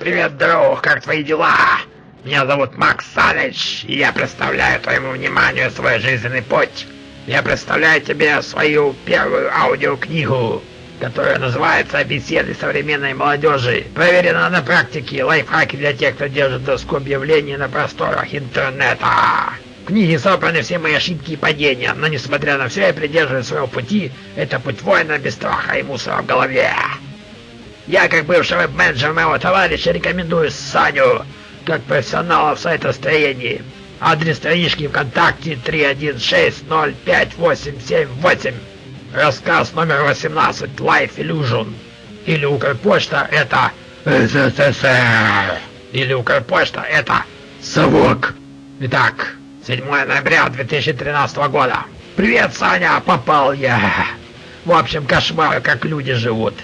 Привет, друг, как твои дела? Меня зовут Макс Саныч, и я представляю твоему вниманию свой жизненный путь. Я представляю тебе свою первую аудиокнигу, которая называется «Беседы современной молодежи». Проверено на практике, лайфхаки для тех, кто держит доску объявлений на просторах интернета. В книге собраны все мои ошибки и падения, но несмотря на все, я придерживаюсь своего пути. Это путь воина без страха и мусора в голове. Я, как бывший веб-менеджер моего товарища, рекомендую Саню, как профессионала в сайтостроении. Адрес странички ВКонтакте 316058778. Рассказ номер 18 Life Illusion. Или Укрпочта это СССР. Или Укрпочта это Совок. Итак, 7 ноября 2013 года. Привет, Саня, попал я. В общем, кошмар, как люди живут.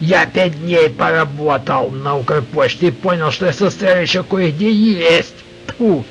Я пять дней поработал на Укрпочте и понял, что СССР еще кое-где есть. Фу,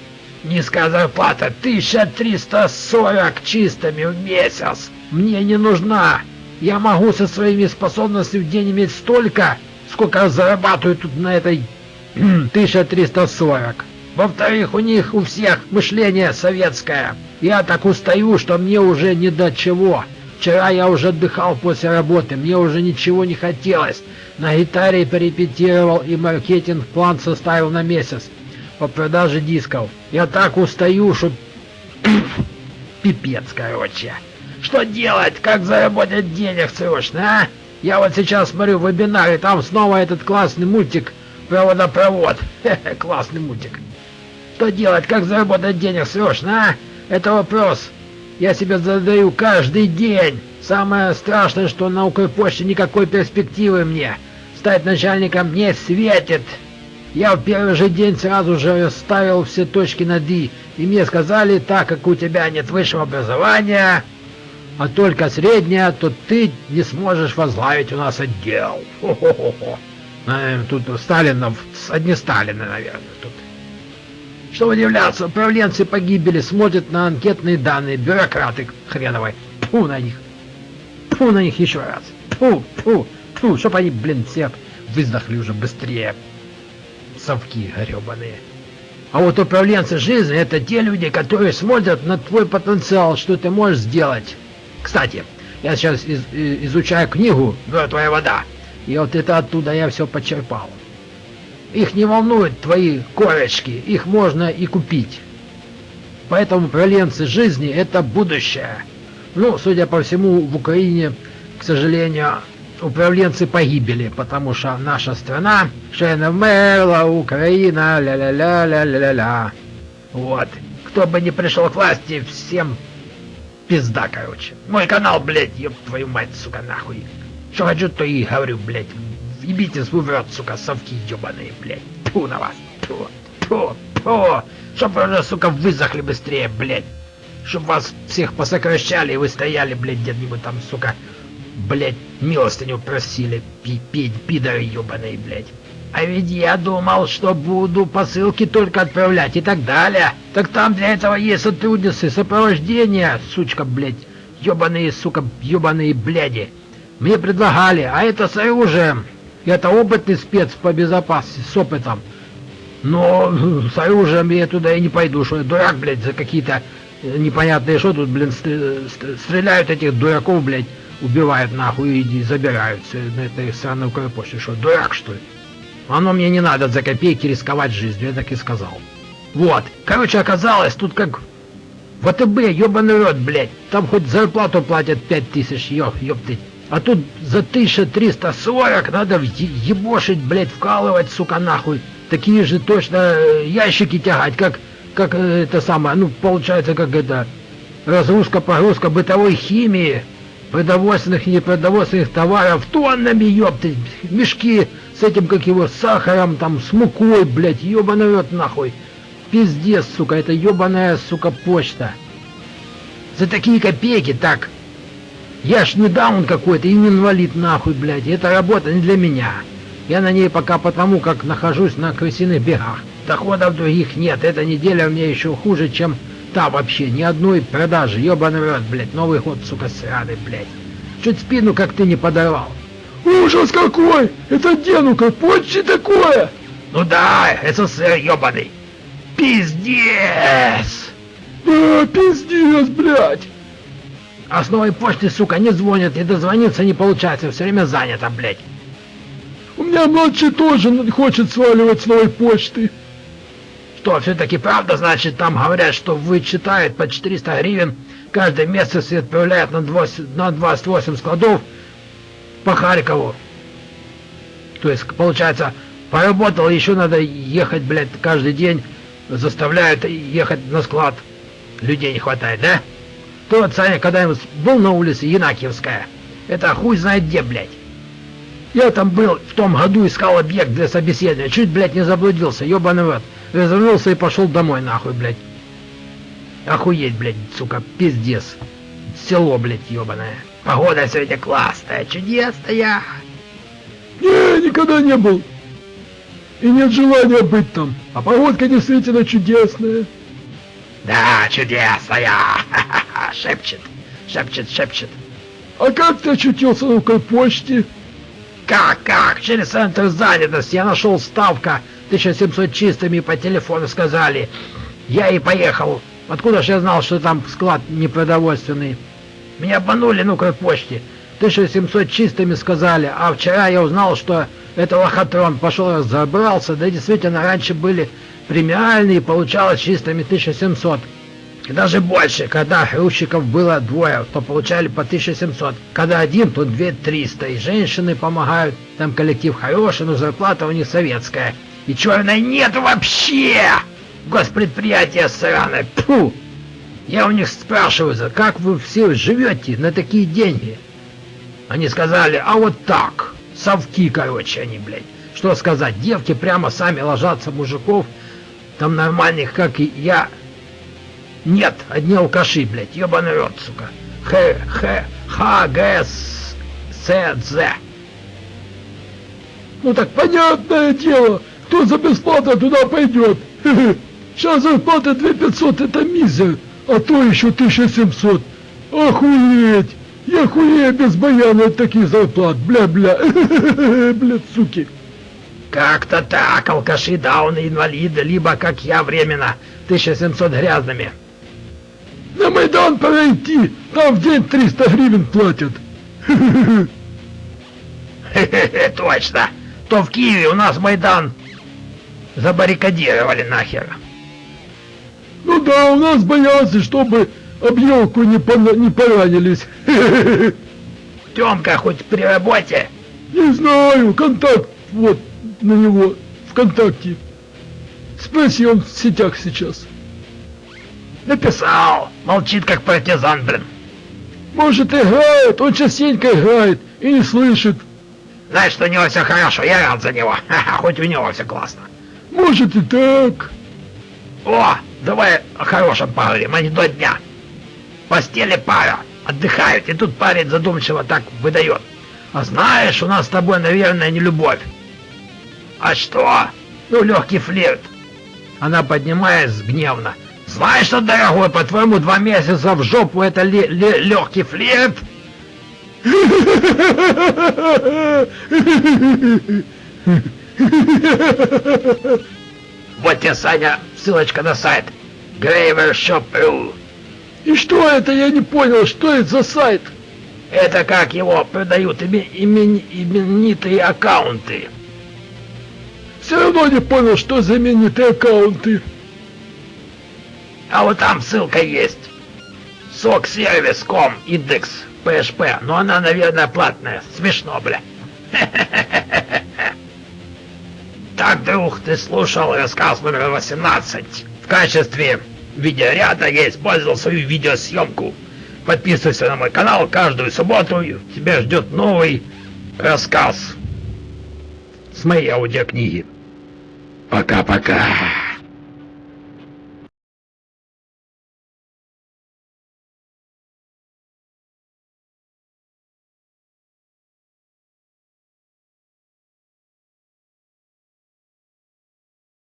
низкая зарплата 1340 чистыми в месяц. Мне не нужна. Я могу со своими способностями в день иметь столько, сколько зарабатываю тут на этой 1340. Во-вторых, у них у всех мышление советское. Я так устаю, что мне уже не до чего. Вчера я уже отдыхал после работы, мне уже ничего не хотелось. На гитаре порепетировал и маркетинг-план составил на месяц по продаже дисков. Я так устаю, что... Пипец, короче. Что делать? Как заработать денег срочно, а? Я вот сейчас смотрю вебинар, и там снова этот классный мультик про водопровод. классный мультик. Что делать? Как заработать денег срочно, а? Это вопрос. Я себе задаю каждый день. Самое страшное, что на Укрпочте никакой перспективы мне. Стать начальником не светит. Я в первый же день сразу же ставил все точки над «и», и мне сказали, так как у тебя нет высшего образования, а только среднее, то ты не сможешь возглавить у нас отдел. Хо-хо-хо-хо. Тут Сталинов, одни Сталины, наверное, тут. Что удивляться, управленцы погибели, смотрят на анкетные данные, бюрократы хреновые. Фу на них. Фу на них еще раз. Фу, фу, фу, чтоб они, блин, все выздохли уже быстрее. Совки гребаные. А вот управленцы жизни это те люди, которые смотрят на твой потенциал, что ты можешь сделать. Кстати, я сейчас из, изучаю книгу «Мертвая вода», и вот это оттуда я все почерпал. Их не волнуют твои корочки, их можно и купить. Поэтому управленцы жизни – это будущее. Ну, судя по всему, в Украине, к сожалению, управленцы погибели, потому что наша страна ще не вмерла, Украина, ля-ля-ля-ля-ля-ля. Вот. Кто бы не пришел к власти, всем пизда, короче. Мой канал, блядь, ёб твою мать, сука, нахуй. Что хочу, то и говорю, блядь. Ебите свой в рот, сука, совки ебаные, блядь. Тьфу на вас. Тьфу, тьфу, тьфу. Чтоб вы уже, сука, высохли быстрее, блядь. Чтоб вас всех посокращали, и вы стояли, блядь, где-нибудь там, сука, блядь, милостыню просили, пи пи пидоры ебаные, блядь. А ведь я думал, что буду посылки только отправлять и так далее. Так там для этого есть сотрудницы, сопровождения, сучка, блядь. Ебаные, сука, ебаные бляди. Мне предлагали, а это с оружием. Я-то опытный спец по безопасности с опытом. Но с оружием я туда и не пойду, что я дурак, блядь, за какие-то непонятные что тут, блин, стреляют этих дураков, блядь, убивают нахуй и забираются на этой странной Укрпочте. Что, дурак, что ли? Оно мне не надо за копейки рисковать жизнью, я так и сказал. Вот. Короче, оказалось, тут как ВТБ, ебаный рот, блядь. Там хоть зарплату платят 5000, ёб, ёптыть. А тут за 1340 надо ебошить, блядь, вкалывать, сука, нахуй. Такие же точно э, ящики тягать, как, как э, это самое, ну, получается, как это, разгрузка-погрузка бытовой химии, продовольственных и непродовольственных товаров тоннами, ёпты, мешки с этим, как его, сахаром, там, с мукой, блядь, ёбаный рот, нахуй. Пиздец, сука, это ёбаная, сука, почта. За такие копейки, так, я ж не даун какой-то и не инвалид нахуй, блядь. Это работа не для меня. Я на ней пока потому, как нахожусь на крысиных бегах. Доходов других нет. Эта неделя меня еще хуже, чем та вообще. Ни одной продажи. Ёбаный рот, блядь. Новый ход, сука, сраный, блядь. Чуть спину как ты не подорвал. Ужас какой! Это где, ну-ка, почти такое? Ну да, СССР ебаный. Пиздец! Да, пиздец, блядь! А с новой почты, сука, не звонят, и дозвониться не получается, все время занято, блядь. У меня младший тоже хочет сваливать с новой почты. Что, все-таки правда, значит, там говорят, что вычитают по 400 гривен каждый месяц и отправляют на 20, на 28 складов по Харькову. То есть, получается, поработал, еще надо ехать, блядь, каждый день, заставляют ехать на склад. Людей не хватает, да? Ты вот, Саня, когда-нибудь был на улице Янакиевская? Это хуй знает где, блядь. Я там был в том году, искал объект для собеседования. Чуть, блядь, не заблудился, ебаный в рот. Развернулся и пошел домой, нахуй, блядь. Охуеть, блядь, сука, пиздец. Село, блядь, ебаное. Погода сегодня классная, чудесная. Не, никогда не был. И нет желания быть там. А погодка действительно чудесная. Да, чудесная. Шепчет, шепчет, шепчет. А как ты очутился на почте? Как, как? Через центр занятости я нашел ставка 1700 чистыми по телефону сказали. Я и поехал. Откуда же я знал, что там склад непродовольственный? Меня обманули, ну, как почте. 1700 чистыми сказали, а вчера я узнал, что это лохотрон. Пошел разобрался, да действительно раньше были премиальные, получалось чистыми 1700. И даже больше, когда грузчиков было двое, то получали по 1700. Когда один, то 2300. И женщины помогают, там коллектив хороший, но зарплата у них советская. И черной нет вообще! Госпредприятие сраное, пфу! Я у них спрашиваю, как вы все живете на такие деньги? Они сказали, а вот так, совки, короче, они, блядь. Что сказать, девки прямо сами ложатся мужиков, там нормальных, как и я, нет, одни алкаши, блядь, ебаный рот, сука. Х, Х, Х, Г, С, С, З. Ну так понятное дело, кто за бесплатно туда пойдет. Сейчас зарплата 2500 это мизер, а то еще 1700. Охуеть! Я хуею без баяна от таких зарплат, бля-бля, блядь, суки. Как-то так, алкаши, дауны, инвалиды, либо, как я, временно, 1700 грязными. На Майдан пора идти, там в день 300 гривен платят. Точно. То в Киеве у нас Майдан забаррикадировали нахер. Ну да, у нас боялся, чтобы об елку не, не поранились. Тёмка хоть при работе? Не знаю, контакт вот на него ВКонтакте. Спроси, он в сетях сейчас. Написал. Молчит, как партизан, блин. Может, играет, он частенько играет и не слышит. Знаешь, что у него все хорошо, я рад за него. Хоть у него все классно. Может и так. О, давай о хорошем поговорим, а не до дня. В постели пара, отдыхают, и тут парень задумчиво так выдает. А знаешь, у нас с тобой, наверное, не любовь. А что? Ну, легкий флирт. Она поднимается гневно. Знаешь что, дорогой, по-твоему, два месяца в жопу это легкий флирт? Вот тебе, Саня, ссылочка на сайт Gravershop.ru И что это? Я не понял, что это за сайт? Это как его продают имен, имен, именитые аккаунты. Все равно не понял, что за именитые аккаунты. А вот там ссылка есть. Соксервис.com индекс PHP. Но она, наверное, платная. Смешно, бля. Так, друг, ты слушал рассказ номер 18. В качестве видеоряда я использовал свою видеосъемку. Подписывайся на мой канал каждую субботу. Тебя ждет новый рассказ с моей аудиокниги. Пока-пока.